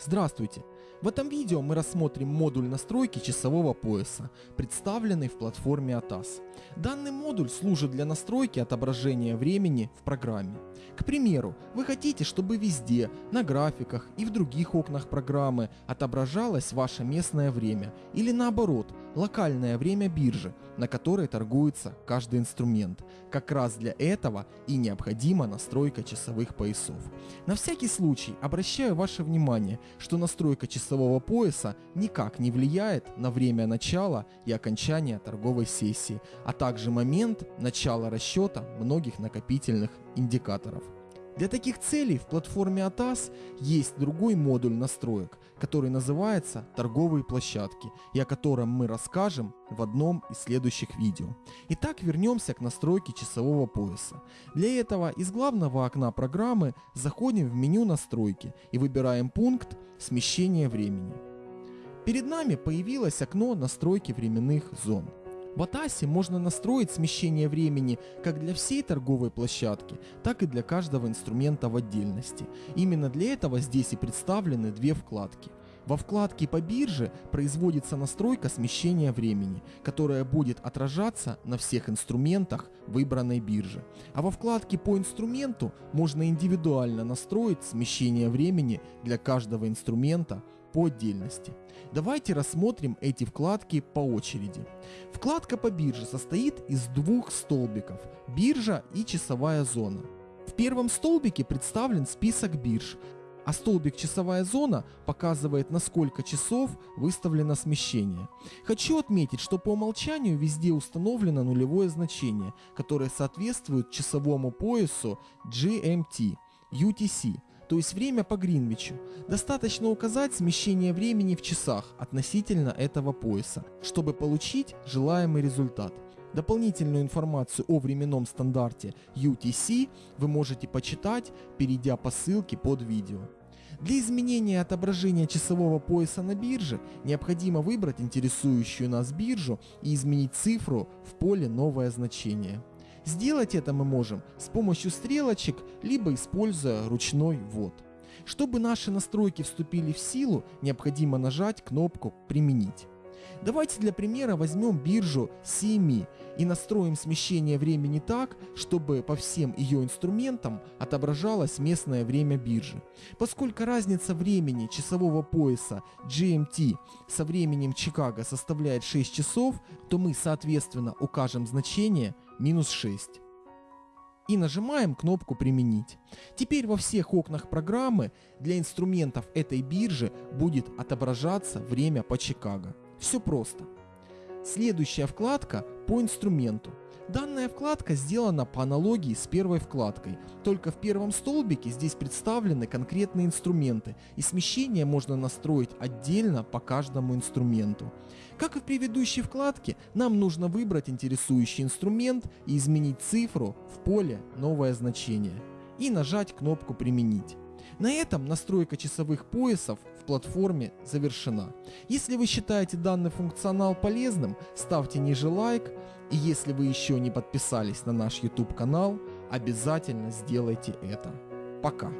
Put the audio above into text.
Здравствуйте! В этом видео мы рассмотрим модуль настройки часового пояса, представленный в платформе ATAS. Данный модуль служит для настройки отображения времени в программе. К примеру, вы хотите, чтобы везде, на графиках и в других окнах программы отображалось ваше местное время или наоборот, локальное время биржи, на которой торгуется каждый инструмент. Как раз для этого и необходима настройка часовых поясов. На всякий случай обращаю ваше внимание, что настройка часового пояса никак не влияет на время начала и окончания торговой сессии, а также момент начала расчета многих накопительных индикаторов. Для таких целей в платформе ATAS есть другой модуль настроек, который называется «Торговые площадки», и о котором мы расскажем в одном из следующих видео. Итак, вернемся к настройке часового пояса. Для этого из главного окна программы заходим в меню «Настройки» и выбираем пункт «Смещение времени». Перед нами появилось окно настройки временных зон. В Атасе можно настроить смещение времени как для всей торговой площадки, так и для каждого инструмента в отдельности. Именно для этого здесь и представлены две вкладки. Во вкладке по бирже производится настройка смещения времени, которая будет отражаться на всех инструментах выбранной биржи. А во вкладке по инструменту можно индивидуально настроить смещение времени для каждого инструмента по отдельности. Давайте рассмотрим эти вкладки по очереди. Вкладка по бирже состоит из двух столбиков – биржа и часовая зона. В первом столбике представлен список бирж, а столбик часовая зона показывает на сколько часов выставлено смещение. Хочу отметить, что по умолчанию везде установлено нулевое значение, которое соответствует часовому поясу GMT, UTC – то есть время по Гринвичу. Достаточно указать смещение времени в часах относительно этого пояса, чтобы получить желаемый результат. Дополнительную информацию о временном стандарте UTC вы можете почитать, перейдя по ссылке под видео. Для изменения отображения часового пояса на бирже необходимо выбрать интересующую нас биржу и изменить цифру в поле «Новое значение». Сделать это мы можем с помощью стрелочек, либо используя ручной ввод. Чтобы наши настройки вступили в силу, необходимо нажать кнопку «Применить». Давайте для примера возьмем биржу CME и настроим смещение времени так, чтобы по всем ее инструментам отображалось местное время биржи. Поскольку разница времени часового пояса GMT со временем Чикаго составляет 6 часов, то мы соответственно укажем значение минус 6 и нажимаем кнопку «Применить». Теперь во всех окнах программы для инструментов этой биржи будет отображаться время по Чикаго. Все просто. Следующая вкладка по инструменту. Данная вкладка сделана по аналогии с первой вкладкой, только в первом столбике здесь представлены конкретные инструменты, и смещение можно настроить отдельно по каждому инструменту. Как и в предыдущей вкладке, нам нужно выбрать интересующий инструмент и изменить цифру в поле «Новое значение» и нажать кнопку «Применить». На этом настройка часовых поясов в платформе завершена. Если вы считаете данный функционал полезным, ставьте ниже лайк. И если вы еще не подписались на наш YouTube канал, обязательно сделайте это. Пока.